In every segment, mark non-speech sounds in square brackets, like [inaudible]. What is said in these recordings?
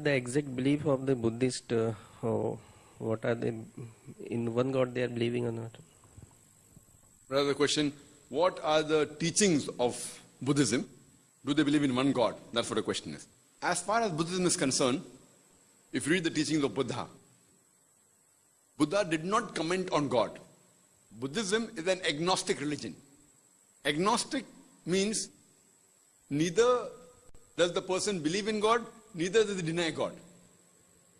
is the exact belief of the Buddhist? Uh, oh, what are they in one God they are believing or not? Another question: What are the teachings of Buddhism? Do they believe in one God? That's what the question is. As far as Buddhism is concerned, if you read the teachings of Buddha, Buddha did not comment on God. Buddhism is an agnostic religion. Agnostic means neither does the person believe in God, neither does he deny God.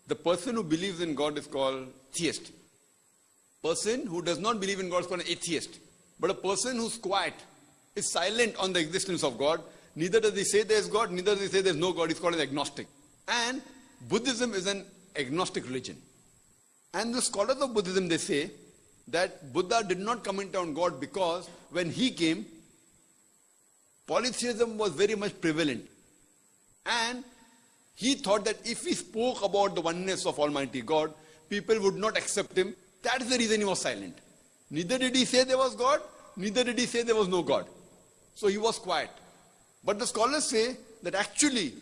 The person who believes in God is called theist. Person who does not believe in God is called an atheist. But a person who's quiet, is silent on the existence of God, neither does he say there is God, neither does he say there is no God, he's called an agnostic. And Buddhism is an agnostic religion. And the scholars of Buddhism, they say that Buddha did not comment on God because when he came, polytheism was very much prevalent. And he thought that if he spoke about the oneness of Almighty God, people would not accept him. That is the reason he was silent. Neither did he say there was God, neither did he say there was no God. So he was quiet. But the scholars say that actually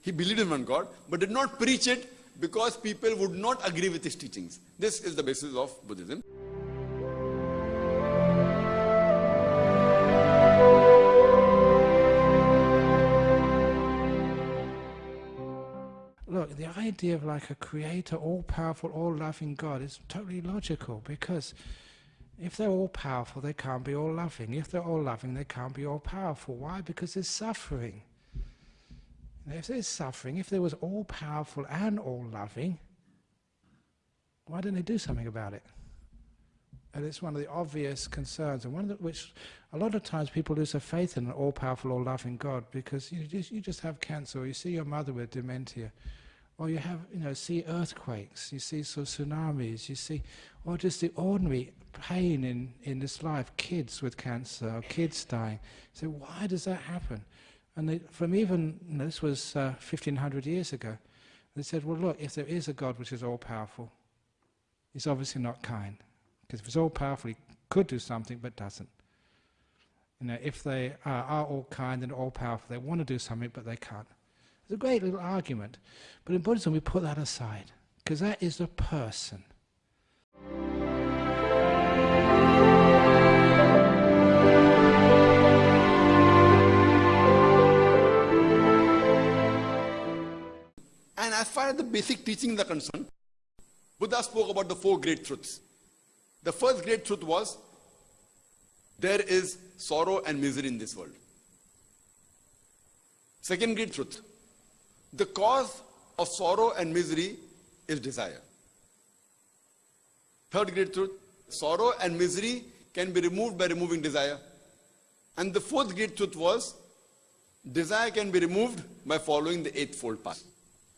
he believed in one God, but did not preach it because people would not agree with his teachings. This is the basis of Buddhism. Look, the idea of like a creator, all powerful, all loving God is totally logical because if they're all powerful, they can't be all loving. If they're all loving, they can't be all powerful. Why? Because there's suffering. If there's suffering, if there was all powerful and all loving, why didn't they do something about it? And it's one of the obvious concerns, and one of the, which a lot of times people lose their faith in an all-powerful, all-loving God because you just, you just have cancer, or you see your mother with dementia, or you have, you know, see earthquakes, you see so tsunamis, you see, or just the ordinary pain in, in this life, kids with cancer, or kids dying. So why does that happen? And they, from even, you know, this was uh, 1500 years ago, they said, well look, if there is a God which is all-powerful, he's obviously not kind. Because if it's all-powerful, he could do something, but doesn't. You know, if they are, are all kind and all-powerful, they want to do something, but they can't. It's a great little argument. But in Buddhism, we put that aside, because that is the person. And as far as the basic teachings are concerned, Buddha spoke about the four great truths. The first great truth was there is sorrow and misery in this world. Second great truth the cause of sorrow and misery is desire. Third great truth sorrow and misery can be removed by removing desire. And the fourth great truth was desire can be removed by following the eightfold path.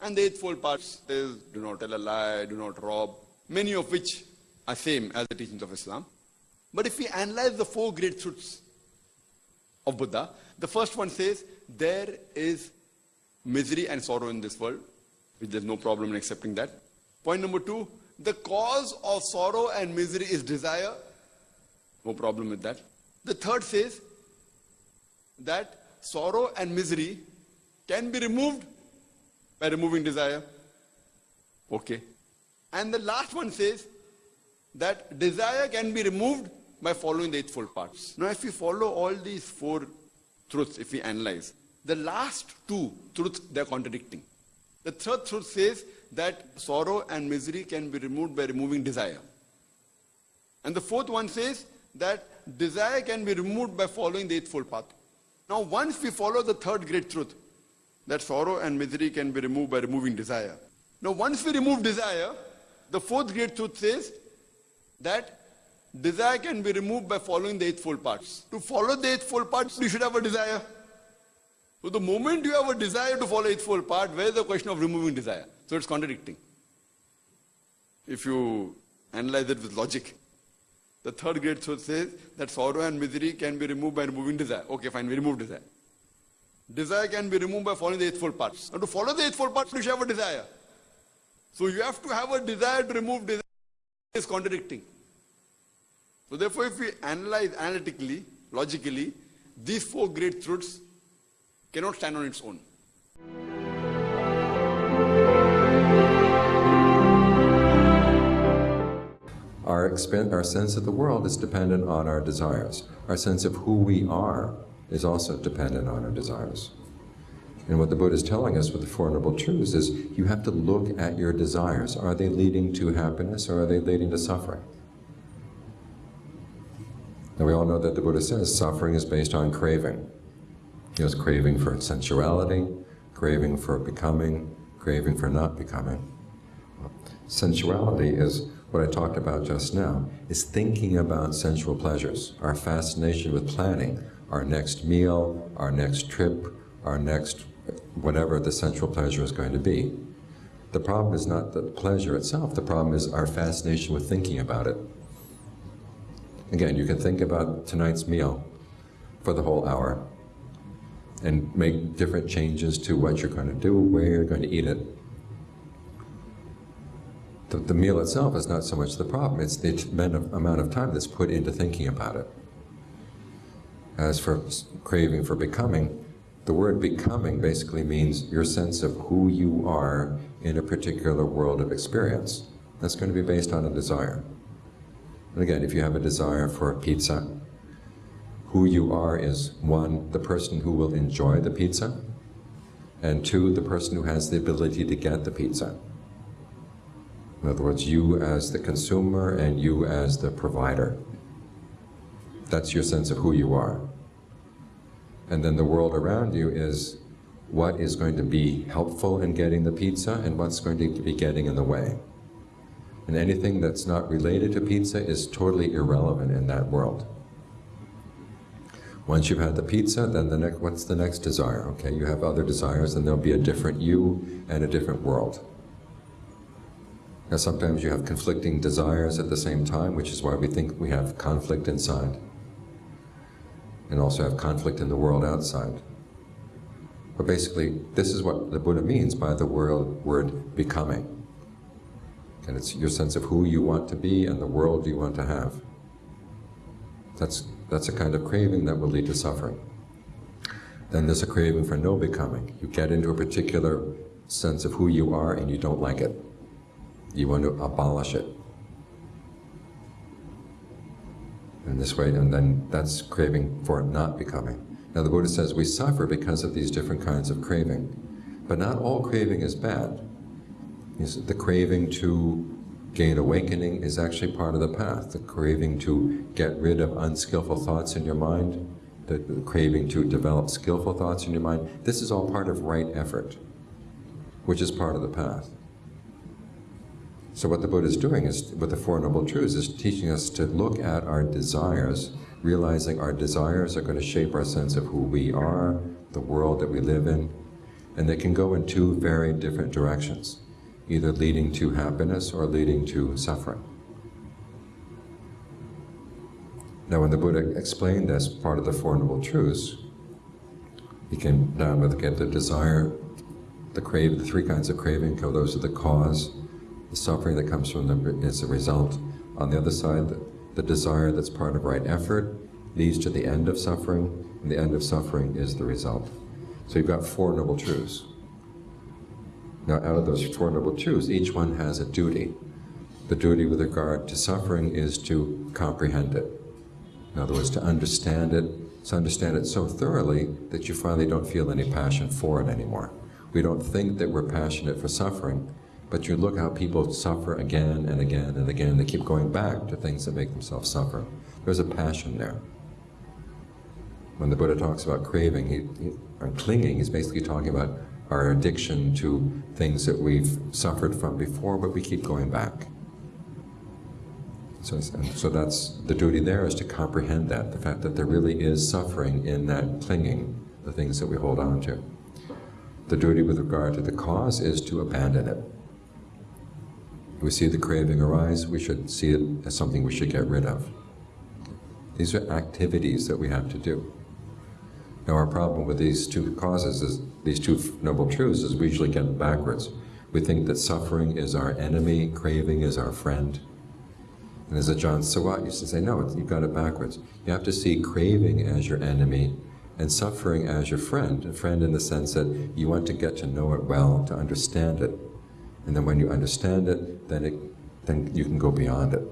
And the eightfold path is do not tell a lie, do not rob, many of which are same as the teachings of Islam. But if we analyze the four great truths of Buddha, the first one says there is misery and sorrow in this world, which there's no problem in accepting that. Point number two, the cause of sorrow and misery is desire. No problem with that. The third says that sorrow and misery can be removed by removing desire. Okay. And the last one says that desire can be removed by following the eightfold paths. Now if we follow all these four truths, if we analyze, the last two truths they are contradicting. The third truth says that sorrow and misery can be removed by removing desire. And the fourth one says that desire can be removed by following the eightfold path. Now once we follow the third great truth, that sorrow and misery can be removed by removing desire. Now once we remove desire, the fourth great truth says that desire can be removed by following the eightfold paths. To follow the eightfold paths, you should have a desire. So the moment you have a desire to follow eightfold path, where is the question of removing desire? So it's contradicting. If you analyze it with logic. The third great truth says that sorrow and misery can be removed by removing desire. Okay, fine, we remove desire. Desire can be removed by following the eightfold Path. Now to follow the eightfold Path, you should have a desire. So you have to have a desire to remove desire is contradicting. So therefore, if we analyze analytically, logically, these four great truths cannot stand on its own. Our, our sense of the world is dependent on our desires. Our sense of who we are is also dependent on our desires. And what the Buddha is telling us with the Four Noble Truths is you have to look at your desires. Are they leading to happiness or are they leading to suffering? Now we all know that the Buddha says suffering is based on craving. Has craving for sensuality, craving for becoming, craving for not becoming. Sensuality is what I talked about just now, is thinking about sensual pleasures, our fascination with planning, our next meal, our next trip, our next whatever the sensual pleasure is going to be. The problem is not the pleasure itself, the problem is our fascination with thinking about it. Again, you can think about tonight's meal for the whole hour and make different changes to what you're going to do, where you're going to eat it. The, the meal itself is not so much the problem, it's the amount of time that's put into thinking about it. As for craving for becoming, the word becoming basically means your sense of who you are in a particular world of experience. That's going to be based on a desire. And again, if you have a desire for a pizza, who you are is one, the person who will enjoy the pizza, and two, the person who has the ability to get the pizza. In other words, you as the consumer and you as the provider. That's your sense of who you are. And then the world around you is what is going to be helpful in getting the pizza and what's going to be getting in the way. And anything that's not related to pizza is totally irrelevant in that world. Once you've had the pizza, then the next, what's the next desire? Okay, you have other desires, and there'll be a different you and a different world. Now, sometimes you have conflicting desires at the same time, which is why we think we have conflict inside and also have conflict in the world outside. But basically, this is what the Buddha means by the word, word becoming. And it's your sense of who you want to be and the world you want to have. That's, that's a kind of craving that will lead to suffering. Then there's a craving for no becoming. You get into a particular sense of who you are and you don't like it. You want to abolish it. in this way, and then that's craving for not becoming. Now the Buddha says we suffer because of these different kinds of craving, but not all craving is bad. The craving to gain awakening is actually part of the path. The craving to get rid of unskillful thoughts in your mind, the craving to develop skillful thoughts in your mind, this is all part of right effort, which is part of the path. So what the Buddha is doing is, with the Four Noble Truths, is teaching us to look at our desires, realizing our desires are going to shape our sense of who we are, the world that we live in, and they can go in two very different directions, either leading to happiness or leading to suffering. Now when the Buddha explained this part of the Four Noble Truths, he came down with the desire, the crave, the three kinds of craving, So, those are the cause, the suffering that comes from them is a result. On the other side, the, the desire that's part of right effort leads to the end of suffering, and the end of suffering is the result. So you've got four noble truths. Now, out of those four noble truths, each one has a duty. The duty with regard to suffering is to comprehend it. In other words, to understand it, to understand it so thoroughly that you finally don't feel any passion for it anymore. We don't think that we're passionate for suffering, but you look how people suffer again and again and again. They keep going back to things that make themselves suffer. There's a passion there. When the Buddha talks about craving he, he, or clinging, he's basically talking about our addiction to things that we've suffered from before, but we keep going back. So, so that's the duty there is to comprehend that, the fact that there really is suffering in that clinging, the things that we hold on to. The duty with regard to the cause is to abandon it we see the craving arise, we should see it as something we should get rid of. These are activities that we have to do. Now our problem with these two causes is, these two noble truths is we usually get them backwards. We think that suffering is our enemy, craving is our friend. And as Ajaan Suwat used to say, no, you've got it backwards. You have to see craving as your enemy and suffering as your friend. A friend in the sense that you want to get to know it well, to understand it, and then when you understand it, then, it, then you can go beyond it.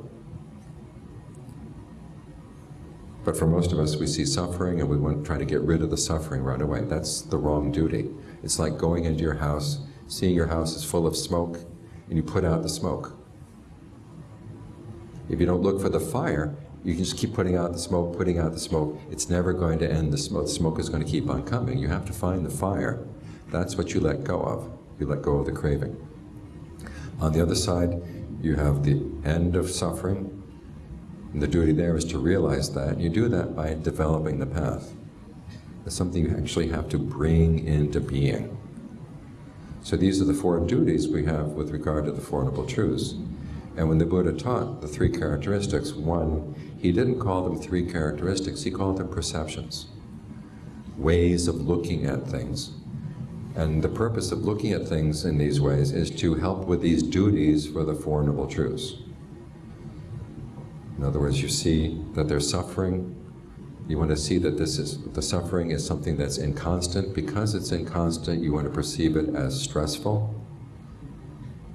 But for most of us, we see suffering and we want to try to get rid of the suffering right away. That's the wrong duty. It's like going into your house, seeing your house is full of smoke, and you put out the smoke. If you don't look for the fire, you can just keep putting out the smoke, putting out the smoke. It's never going to end the smoke. The smoke is going to keep on coming. You have to find the fire. That's what you let go of. You let go of the craving. On the other side, you have the end of suffering. And the duty there is to realize that. You do that by developing the path. It's something you actually have to bring into being. So these are the four duties we have with regard to the Four Noble Truths. And when the Buddha taught the three characteristics, one, he didn't call them three characteristics, he called them perceptions, ways of looking at things. And the purpose of looking at things in these ways is to help with these duties for the Four Noble Truths. In other words, you see that there's suffering, you want to see that this is, the suffering is something that's inconstant. Because it's inconstant, you want to perceive it as stressful.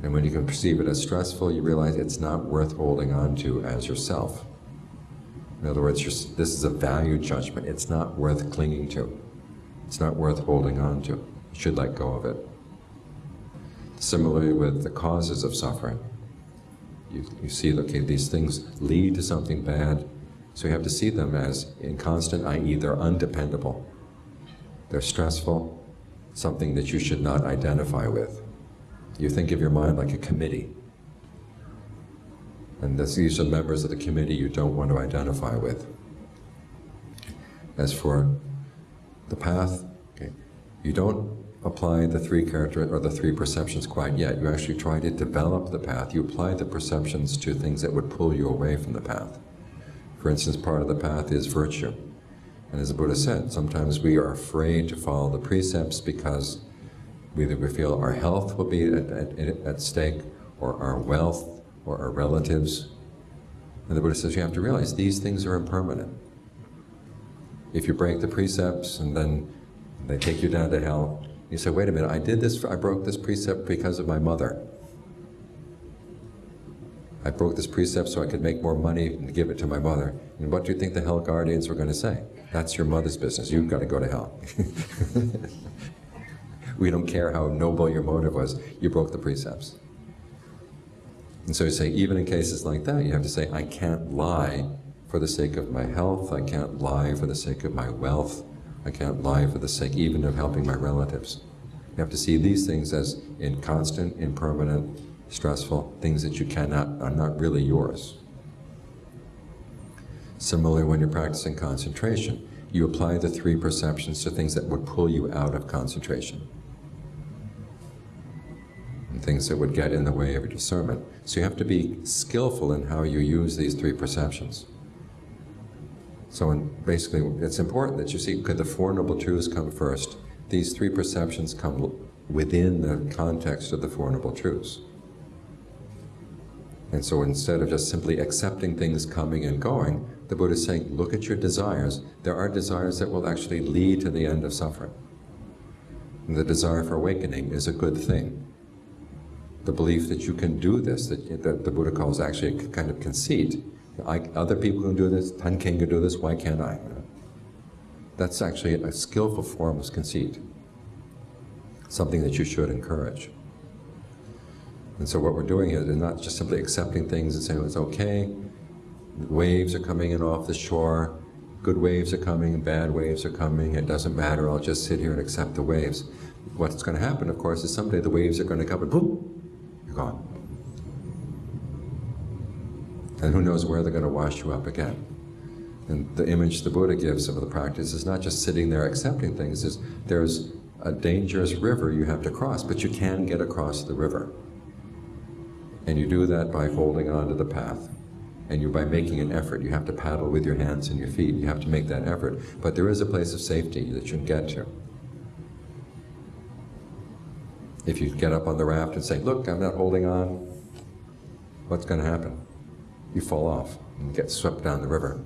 And when you can perceive it as stressful, you realize it's not worth holding on to as yourself. In other words, this is a value judgment. It's not worth clinging to. It's not worth holding on to. You should let go of it. Similarly with the causes of suffering. You, you see, okay, these things lead to something bad, so you have to see them as inconstant, i.e. they're undependable. They're stressful, something that you should not identify with. You think of your mind like a committee. And this, these are members of the committee you don't want to identify with. As for the path, okay, you don't apply the three character or the three perceptions quite yet. You actually try to develop the path. You apply the perceptions to things that would pull you away from the path. For instance, part of the path is virtue. And as the Buddha said, sometimes we are afraid to follow the precepts because Either we feel our health will be at, at, at stake, or our wealth, or our relatives. And the Buddha says you have to realize these things are impermanent. If you break the precepts and then they take you down to hell, you say, wait a minute, I did this, I broke this precept because of my mother. I broke this precept so I could make more money and give it to my mother. And what do you think the hell guardians were going to say? That's your mother's business. You've got to go to hell. [laughs] We don't care how noble your motive was, you broke the precepts. And so you say, even in cases like that, you have to say, I can't lie for the sake of my health, I can't lie for the sake of my wealth, I can't lie for the sake even of helping my relatives. You have to see these things as inconstant, impermanent, stressful, things that you cannot, are not really yours. Similarly, when you're practicing concentration, you apply the three perceptions to things that would pull you out of concentration and things that would get in the way of your discernment. So you have to be skillful in how you use these three perceptions. So in, basically, it's important that you see, could the Four Noble Truths come first? These three perceptions come within the context of the Four Noble Truths. And so instead of just simply accepting things coming and going, the Buddha is saying, look at your desires. There are desires that will actually lead to the end of suffering. And the desire for awakening is a good thing the belief that you can do this, that, that the Buddha calls actually a kind of conceit. I, other people can do this, Tan King can do this, why can't I? That's actually a skillful form of conceit, something that you should encourage. And so what we're doing here is not just simply accepting things and saying oh, it's okay, waves are coming in off the shore, good waves are coming, bad waves are coming, it doesn't matter, I'll just sit here and accept the waves. What's going to happen, of course, is someday the waves are going to come and boom, you're gone. And who knows where they're going to wash you up again. And the image the Buddha gives of the practice is not just sitting there accepting things, is there's a dangerous river you have to cross, but you can get across the river. And you do that by holding on to the path. And you by making an effort. You have to paddle with your hands and your feet. You have to make that effort. But there is a place of safety that you can get to. If you get up on the raft and say, look, I'm not holding on, what's going to happen? You fall off and get swept down the river.